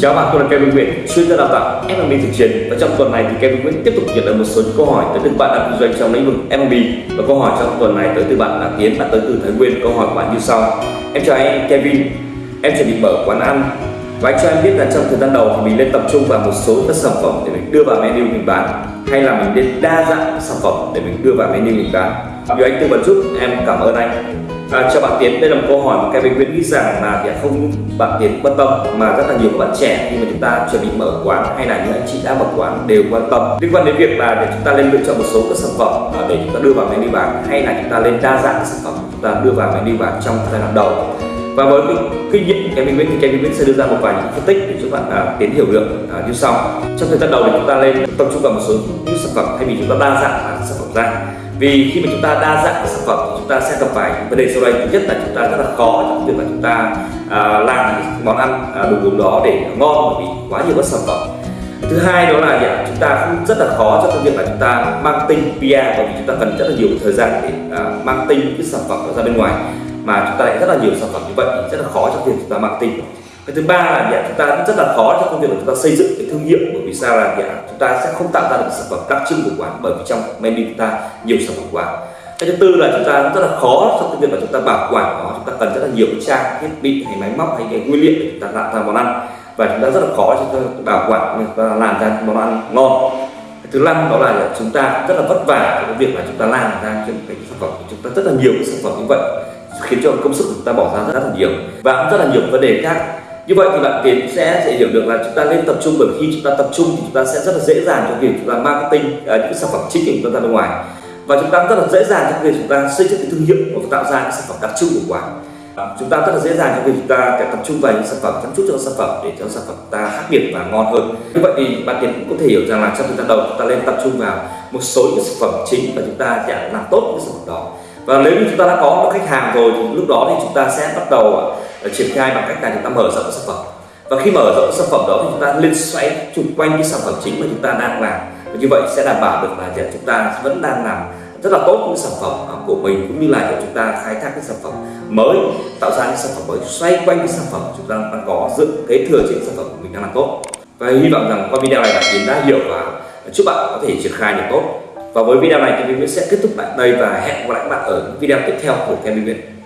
Chào bạn, tôi là Kevin Nguyễn, chuyên gia đào tạo F&B thực chiến. Và trong tuần này thì Kevin Nguyễn tiếp tục nhận được một số những câu hỏi tới từ bạn đang kinh doanh trong lĩnh vực F&B và câu hỏi trong tuần này tới từ bạn là Tiến và tới từ Thái Nguyên. Câu hỏi của bạn như sau. Em chào anh Kevin, em chuẩn bị mở quán ăn. Và anh cho em biết là trong thời gian đầu thì mình nên tập trung vào một số các sản phẩm để mình đưa vào menu mình bán hay là mình nên đa dạng sản phẩm để mình đưa vào menu mình bán. Vì anh tư vấn giúp em cảm ơn anh. À, chào bạn Tiến, đây là một câu hỏi mà Kevin Nguyễn nghĩ rằng là để không bạn Tiến quan tâm mà rất là nhiều các bạn trẻ khi mà chúng ta chuẩn bị mở quán hay là những anh chị đã mở quán đều quan tâm. Liên quan đến việc là để chúng ta lên lựa chọn một số các sản phẩm à, để chúng ta đưa vào menu bán hay là chúng ta lên đa dạng các sản phẩm chúng ta đưa vào menu bán trong giai đoạn đầu. Và với cái kinh nghiệm của Kevin Nguyễn thì Kevin Nguyễn sẽ đưa ra một vài những phân tích để giúp bạn à, tiến hiểu được à, như sau. Trong thời gian đầu thì chúng ta lên tập trung vào một số những sản phẩm thay vì chúng ta đa dạng các sản phẩm ra vì khi mà chúng ta đa dạng các sản phẩm thì chúng ta sẽ gặp phải những vấn đề sau đây thứ nhất là chúng ta rất là khó trong việc là chúng ta à, làm những món ăn à, đồ uống đó để ngon bởi vì quá nhiều các sản phẩm thứ hai đó là gì? chúng ta cũng rất là khó trong việc là chúng ta mang tinh PR bởi vì chúng ta cần rất là nhiều thời gian để à, mang tinh cái sản phẩm ra bên ngoài mà chúng ta lại rất là nhiều sản phẩm như vậy thì rất là khó trong việc chúng ta mang tinh cái thứ ba là gì? chúng ta cũng rất là khó trong công việc là chúng ta xây dựng cái thương hiệu bởi vì sao là gì? Chúng ta sẽ không tạo ra được sản phẩm đặc trưng của quán bởi vì trong menu chúng ta nhiều sản phẩm quá cái thứ tư là chúng ta rất là khó trong cái việc mà chúng ta bảo quản nó, chúng ta cần rất là nhiều trang thiết bị hay máy móc hay cái nguyên liệu để chúng ta tạo ra món ăn. Và chúng ta rất là khó chúng ta bảo quản chúng ta làm ra món ăn ngon. Cái thứ năm đó là chúng ta rất là vất vả cái việc là chúng ta làm ra những cái sản phẩm. Chúng ta rất là nhiều cái sản phẩm như vậy, khiến cho công sức của chúng ta bỏ ra rất là nhiều. Và cũng rất là nhiều vấn đề khác như vậy thì bạn tiến sẽ sẽ hiểu được là chúng ta nên tập trung bởi khi chúng ta tập trung thì chúng ta sẽ rất là dễ dàng trong việc chúng ta marketing uh, những sản phẩm chính của chúng ta ra bên ngoài và chúng ta rất là dễ dàng trong việc chúng ta xây dựng cái thương hiệu và tạo ra những sản phẩm đặc trưng của quán chúng ta rất là dễ dàng trong việc chúng ta phải tập trung vào những sản phẩm chăm chút cho sản phẩm để cho sản phẩm ta khác biệt và ngon hơn như vậy thì bạn tiến cũng có thể hiểu rằng là trong thời gian đầu chúng ta nên tập trung vào một số những sản phẩm chính và chúng ta sẽ làm tốt những sản phẩm đó và nếu như chúng ta đã có được khách hàng rồi thì lúc đó thì chúng ta sẽ bắt đầu à, à, triển khai bằng cách là chúng ta mở rộng sản phẩm. Và khi mở rộng sản phẩm đó thì chúng ta liên xoay chung quanh cái sản phẩm chính mà chúng ta đang làm. Và như vậy sẽ đảm bảo được là chúng ta vẫn đang làm rất là tốt những sản phẩm à, của mình cũng như là chúng ta khai thác cái sản phẩm mới, tạo ra những sản phẩm mới, xoay quanh cái sản phẩm chúng ta đang có dựng kế thừa trên sản phẩm của mình đang làm tốt. Và hy vọng rằng qua video này bạn tiến đã hiểu và chúc bạn có thể triển khai được tốt và với video này thì mình sẽ kết thúc tại đây và hẹn gặp lại các bạn ở video tiếp theo của Kevin Nguyễn.